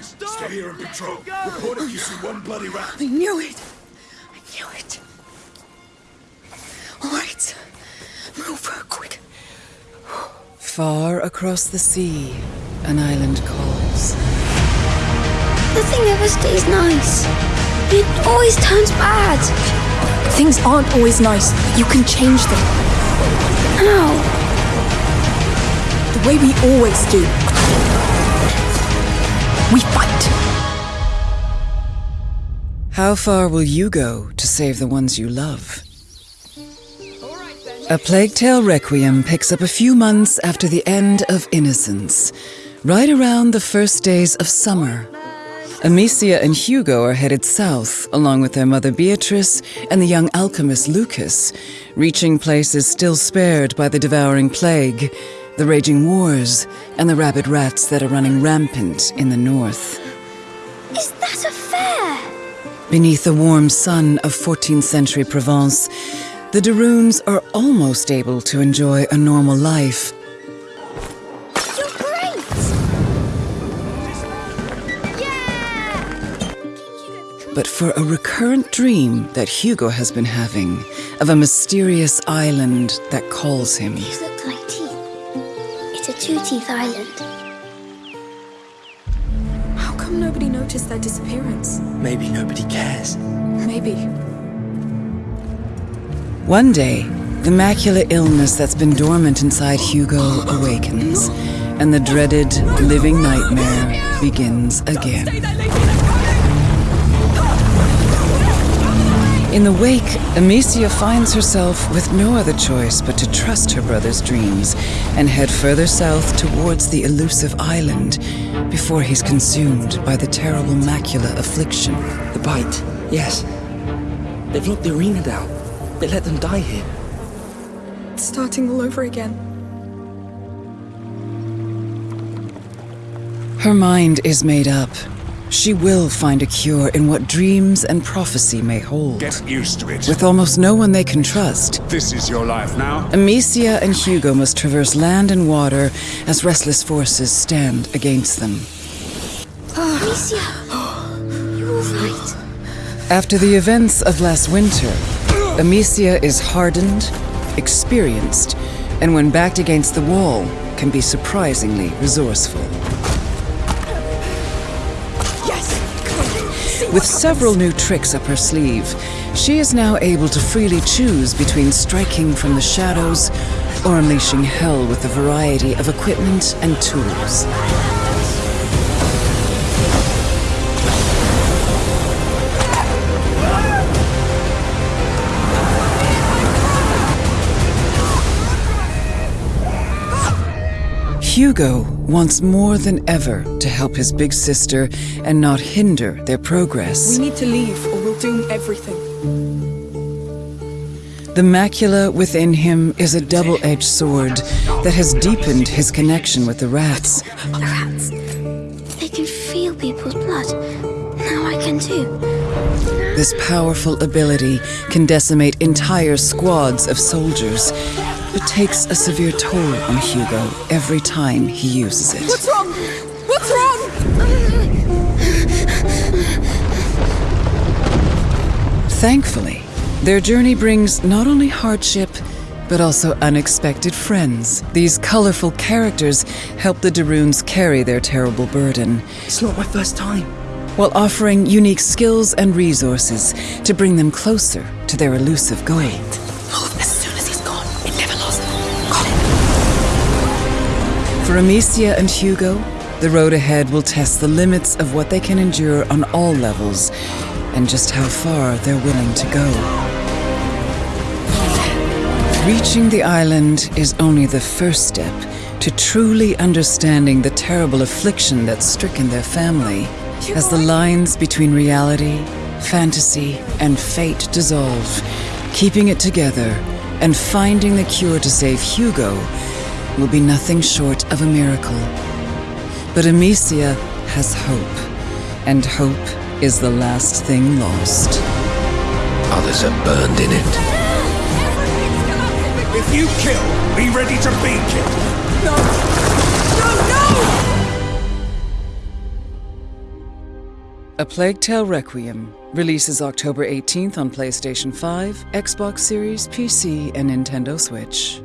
Stay here and patrol. Report if you see one bloody rat. I knew it. I knew it. All right. Move, quick. Far across the sea, an island calls. Nothing ever stays nice. It always turns bad. Things aren't always nice. You can change them. How? The way we always do. We fight. How far will you go to save the ones you love? A Plague Tale Requiem picks up a few months after the end of Innocence, right around the first days of summer. Amicia and Hugo are headed south, along with their mother Beatrice and the young alchemist Lucas, reaching places still spared by the devouring plague, the raging wars, and the rabid rats that are running rampant in the north. Is that a fair? Beneath the warm sun of 14th century Provence, the de Runes are almost able to enjoy a normal life. But for a recurrent dream that Hugo has been having of a mysterious island that calls him. These look like teeth. It's a two-teeth island. How come nobody noticed their disappearance? Maybe nobody cares. Maybe. One day, the macular illness that's been dormant inside Hugo awakens, and the dreaded living nightmare begins again. In the wake, Amicia finds herself with no other choice but to trust her brother's dreams and head further south towards the elusive island before he's consumed by the terrible macula affliction. The bite, yes. They've locked the arena down. They let them die here. It's starting all over again. Her mind is made up. She will find a cure in what dreams and prophecy may hold. Get used to it. With almost no one they can trust, This is your life now. Amicia and Hugo must traverse land and water as restless forces stand against them. Amicia! You alright? After the events of last winter, Amicia is hardened, experienced, and when backed against the wall, can be surprisingly resourceful. With several new tricks up her sleeve, she is now able to freely choose between striking from the shadows or unleashing hell with a variety of equipment and tools. Hugo wants more than ever to help his big sister and not hinder their progress. We need to leave or we'll doom everything. The macula within him is a double edged sword that has deepened his connection with the rats. The rats. They can feel people's blood. Now I can too. This powerful ability can decimate entire squads of soldiers, but takes a severe toll on Hugo every time he uses it. What's wrong? What's wrong? Thankfully, their journey brings not only hardship, but also unexpected friends. These colorful characters help the de Runes carry their terrible burden, It's not my first time. while offering unique skills and resources to bring them closer to their elusive goal. Move For Amicia and Hugo, the road ahead will test the limits of what they can endure on all levels and just how far they're willing to go. Reaching the island is only the first step to truly understanding the terrible affliction that's stricken their family as the lines between reality, fantasy, and fate dissolve. Keeping it together and finding the cure to save Hugo will be nothing short of a miracle. But Amicia has hope, and hope is the last thing lost. Others are burned in it. If you kill, be ready to be killed. A Plague Tale Requiem releases October 18th on PlayStation 5, Xbox Series, PC, and Nintendo Switch.